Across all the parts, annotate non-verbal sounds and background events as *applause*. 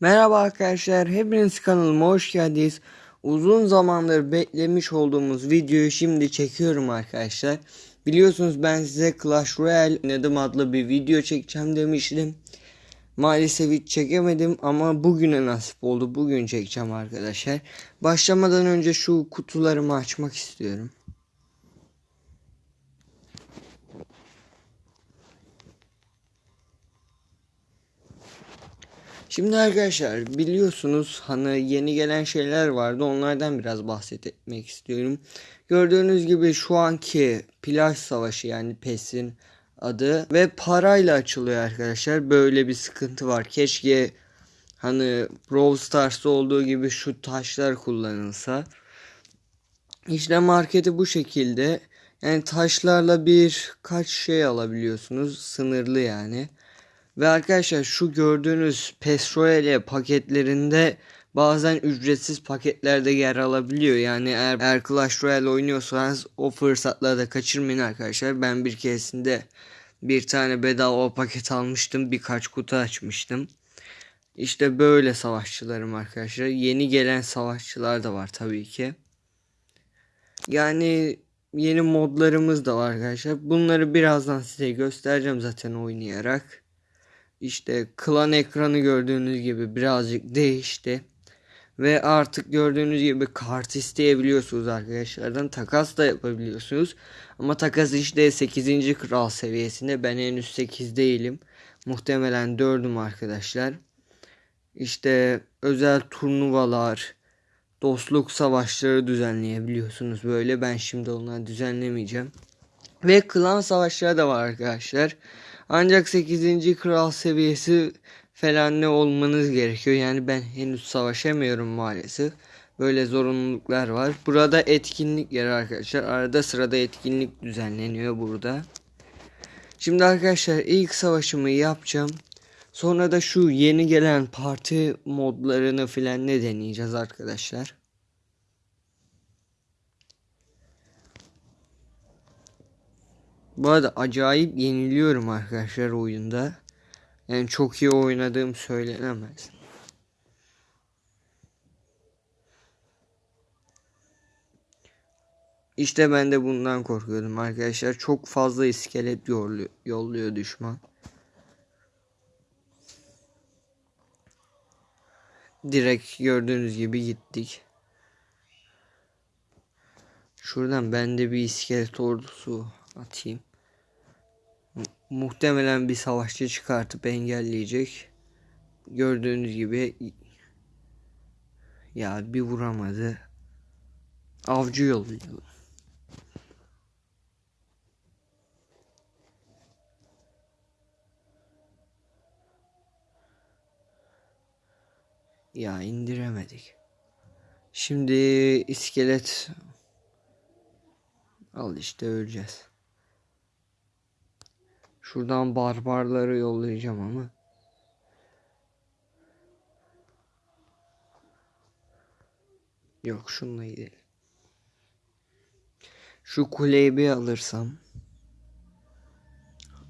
Merhaba arkadaşlar, hepiniz kanalıma hoş geldiniz. Uzun zamandır beklemiş olduğumuz videoyu şimdi çekiyorum arkadaşlar. Biliyorsunuz ben size Clash Royale oynadım adlı bir video çekeceğim demiştim. Maalesef hiç çekemedim ama bugüne nasip oldu. Bugün çekeceğim arkadaşlar. Başlamadan önce şu kutularımı açmak istiyorum. Şimdi arkadaşlar biliyorsunuz hani yeni gelen şeyler vardı onlardan biraz bahsetmek istiyorum. Gördüğünüz gibi şu anki plaj savaşı yani PES'in adı ve parayla açılıyor arkadaşlar. Böyle bir sıkıntı var. Keşke hani Brawl Stars'ta olduğu gibi şu taşlar kullanılsa. İşte marketi bu şekilde. Yani taşlarla bir kaç şey alabiliyorsunuz. Sınırlı yani. Ve arkadaşlar şu gördüğünüz Pesroele paketlerinde bazen ücretsiz paketlerde yer alabiliyor. Yani eğer, eğer Clash Royale oynuyorsanız o fırsatları da kaçırmayın arkadaşlar. Ben bir keresinde bir tane bedava paket almıştım. Birkaç kutu açmıştım. İşte böyle savaşçılarım arkadaşlar. Yeni gelen savaşçılar da var tabii ki. Yani yeni modlarımız da var arkadaşlar. Bunları birazdan size göstereceğim zaten oynayarak. İşte klan ekranı gördüğünüz gibi birazcık değişti. Ve artık gördüğünüz gibi kart isteyebiliyorsunuz arkadaşlardan. Takas da yapabiliyorsunuz. Ama takas işte 8. kral seviyesinde. Ben henüz 8 değilim. Muhtemelen 4'üm arkadaşlar. İşte özel turnuvalar, dostluk savaşları düzenleyebiliyorsunuz böyle. Ben şimdi onları düzenlemeyeceğim. Ve klan savaşları da var arkadaşlar. Ancak 8. kral seviyesi falan ne olmanız gerekiyor. Yani ben henüz savaşamıyorum maalesef. Böyle zorunluluklar var. Burada etkinlik yer arkadaşlar. Arada sırada etkinlik düzenleniyor burada. Şimdi arkadaşlar ilk savaşımı yapacağım. Sonra da şu yeni gelen parti modlarını filan ne deneyeceğiz arkadaşlar. Bu arada acayip yeniliyorum arkadaşlar oyunda. Yani çok iyi oynadığım söylenemez. İşte ben de bundan korkuyordum arkadaşlar. Çok fazla iskelet yolluyor, düşman. Direkt gördüğünüz gibi gittik. Şuradan ben de bir iskelet ordusu atayım. Muhtemelen bir savaşçı çıkartıp engelleyecek. Gördüğünüz gibi ya bir vuramadı. Avcı yolluyor. Ya indiremedik. Şimdi iskelet al işte öleceğiz. Şuradan barbarları yollayacağım ama. Yok şununla gidelim. Şu kuleyi bir alırsam.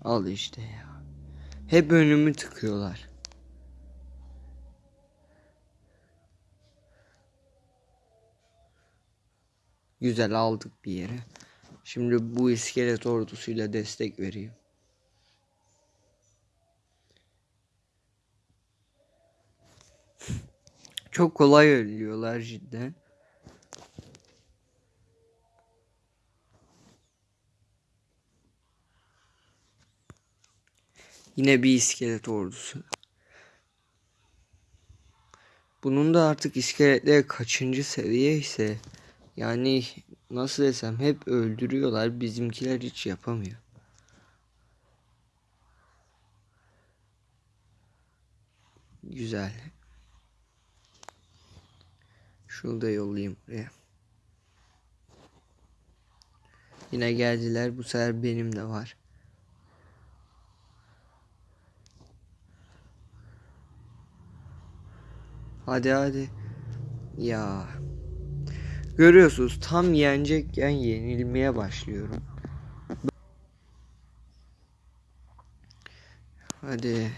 Al işte ya. Hep önümü tıkıyorlar. Güzel aldık bir yere. Şimdi bu iskelet ordusuyla destek vereyim. Çok kolay ölüyorlar cidden. Yine bir iskelet ordusu. Bunun da artık iskeletler kaçıncı seviye ise yani nasıl desem hep öldürüyorlar bizimkiler hiç yapamıyor. Güzel. Şunu da yollayayım buraya. Yine geldiler. Bu sefer benim de var. Hadi hadi. Ya. Görüyorsunuz tam yenecekken yenilmeye başlıyorum. Hadi.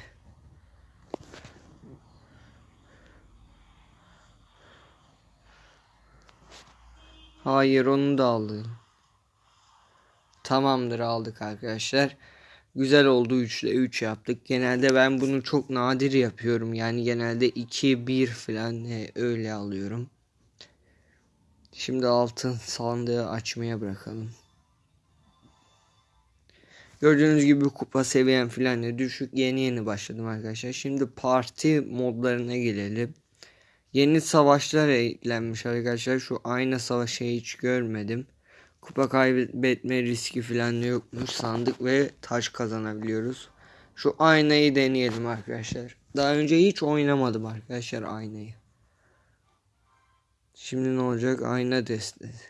Hayır onu da aldım. Tamamdır aldık arkadaşlar. Güzel oldu 3 ile 3 yaptık. Genelde ben bunu çok nadir yapıyorum. Yani genelde 2 1 falan öyle alıyorum. Şimdi altın sandığı açmaya bırakalım. Gördüğünüz gibi kupa seviyem filan düşük. Yeni yeni başladım arkadaşlar. Şimdi parti modlarına gelelim. Yeni savaşlar eklenmiş arkadaşlar. Şu ayna savaşı hiç görmedim. Kupa kaybetme riski falan yokmuş. Sandık ve taş kazanabiliyoruz. Şu aynayı deneyelim arkadaşlar. Daha önce hiç oynamadım arkadaşlar aynayı. Şimdi ne olacak? Ayna destesi.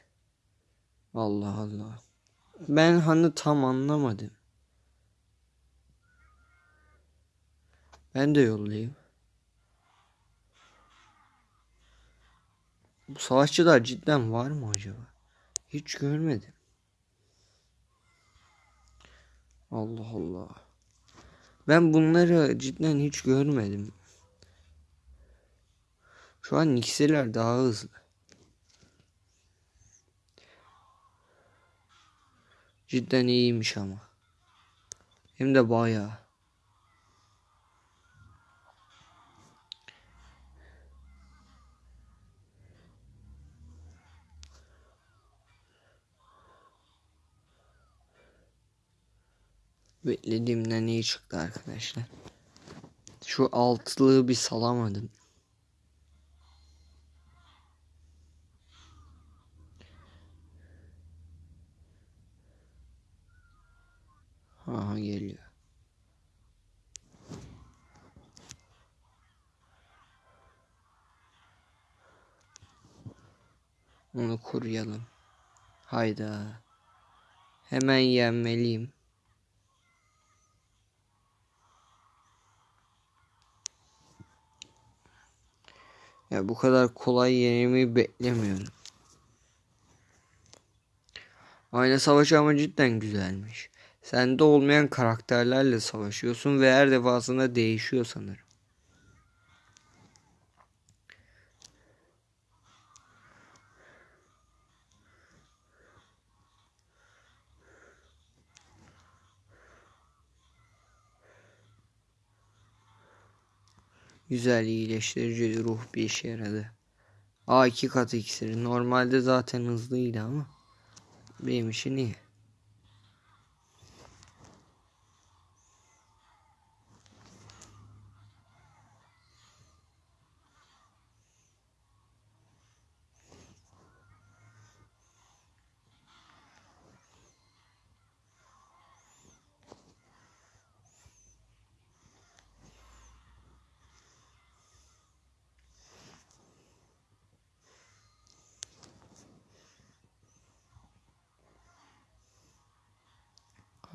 Allah Allah. Ben hani tam anlamadım. Ben de yollayayım. Bu savaşçılar cidden var mı acaba? Hiç görmedim. Allah Allah. Ben bunları cidden hiç görmedim. Şu an ikisiler daha hızlı. Cidden iyiymiş ama. Hem de bayağı. Beklediğimden iyi çıktı arkadaşlar. Şu altlığı bir salamadım. Aha geliyor. Onu koruyalım. Hayda. Hemen yenmeliyim. Ya bu kadar kolay yenilmeyi beklemiyorum. Ayna savaşı ama cidden güzelmiş. Sende olmayan karakterlerle savaşıyorsun ve her defasında değişiyor sanırım. Güzel iyileştirici ruh bir işe yaradı. A iki katı iksiri. Normalde zaten hızlıydı ama benim için iyi.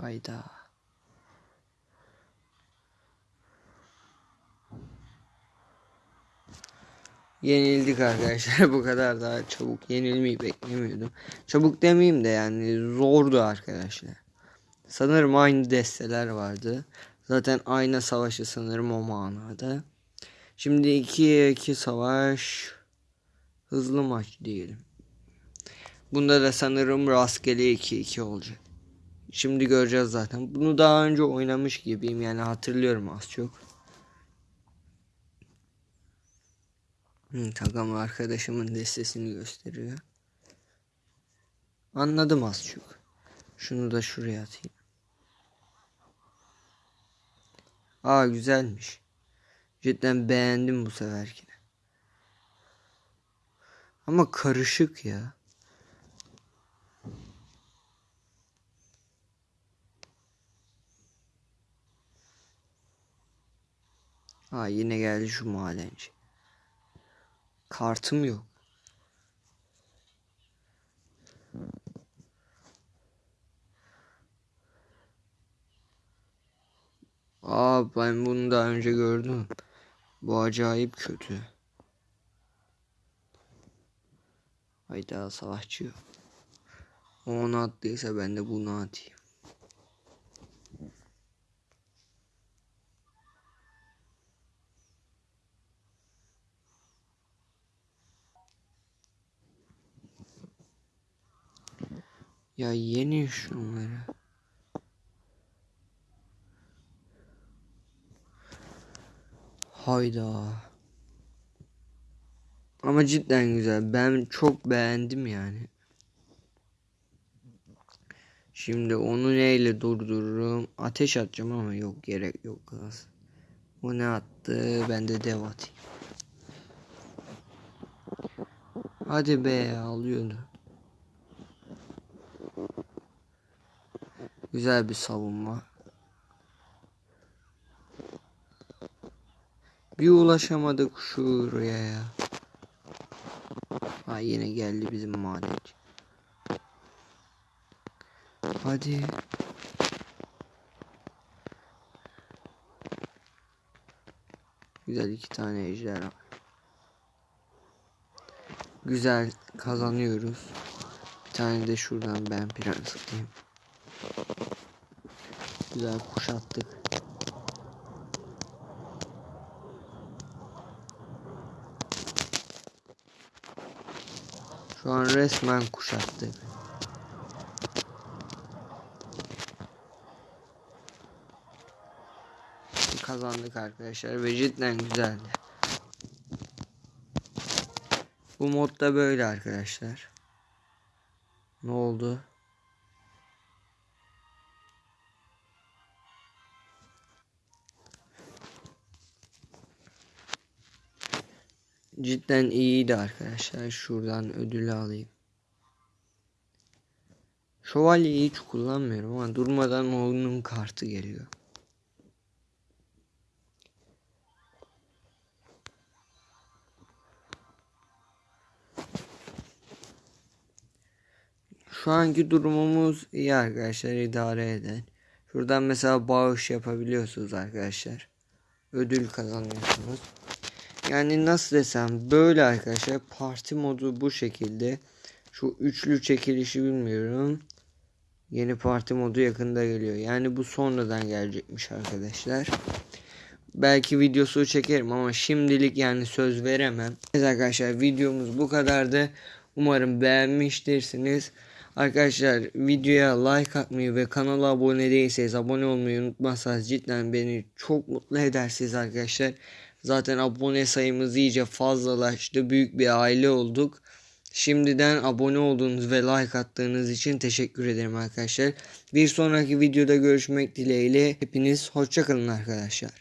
Hayda. Yenildik arkadaşlar. *laughs* Bu kadar daha çabuk yenilmeyi beklemiyordum. Çabuk demeyeyim de yani zordu arkadaşlar. Sanırım aynı desteler vardı. Zaten aynı savaşı sanırım o manada. Şimdi 2'ye 2 savaş hızlı maç diyelim. Bunda da sanırım rastgele 2-2 olacak. Şimdi göreceğiz zaten. Bunu daha önce oynamış gibiyim yani hatırlıyorum az çok. Hı, takım arkadaşımın destesini gösteriyor. Anladım az çok. Şunu da şuraya atayım. Aa güzelmiş. Cidden beğendim bu seferkini. Ama karışık ya. Ha yine geldi şu madenci. Kartım yok. Aa ben bunu daha önce gördüm. Bu acayip kötü. Hayda savaşçı. O onu attıysa ben de bunu atayım. Ya yeni şunları. Hayda. Ama cidden güzel. Ben çok beğendim yani. Şimdi onu neyle durdururum? Ateş atacağım ama yok gerek yok. Az. O ne attı? Ben de dev atayım. Hadi be alıyordu. Güzel bir savunma. Bir ulaşamadık şuraya ya. Ha yine geldi bizim madenci. Hadi. Güzel iki tane ejderha. Güzel kazanıyoruz. Bir tane de şuradan ben prens atayım. Güzel kuşattık. Şu an resmen kuşattık. Kazandık arkadaşlar ve cidden güzeldi. Bu modda böyle arkadaşlar. Ne oldu? Cidden iyiydi arkadaşlar. Şuradan ödülü alayım. Şövalyeyi hiç kullanmıyorum ama durmadan oyunun kartı geliyor. Şu anki durumumuz iyi arkadaşlar idare eden. Şuradan mesela bağış yapabiliyorsunuz arkadaşlar. Ödül kazanıyorsunuz. Yani nasıl desem böyle arkadaşlar parti modu bu şekilde. Şu üçlü çekilişi bilmiyorum. Yeni parti modu yakında geliyor. Yani bu sonradan gelecekmiş arkadaşlar. Belki videosu çekerim ama şimdilik yani söz veremem. Evet arkadaşlar videomuz bu kadardı. Umarım beğenmiştirsiniz. Arkadaşlar videoya like atmayı ve kanala abone değilseniz abone olmayı unutmazsanız cidden beni çok mutlu edersiniz arkadaşlar. Zaten abone sayımız iyice fazlalaştı. Büyük bir aile olduk. Şimdiden abone olduğunuz ve like attığınız için teşekkür ederim arkadaşlar. Bir sonraki videoda görüşmek dileğiyle hepiniz hoşçakalın arkadaşlar.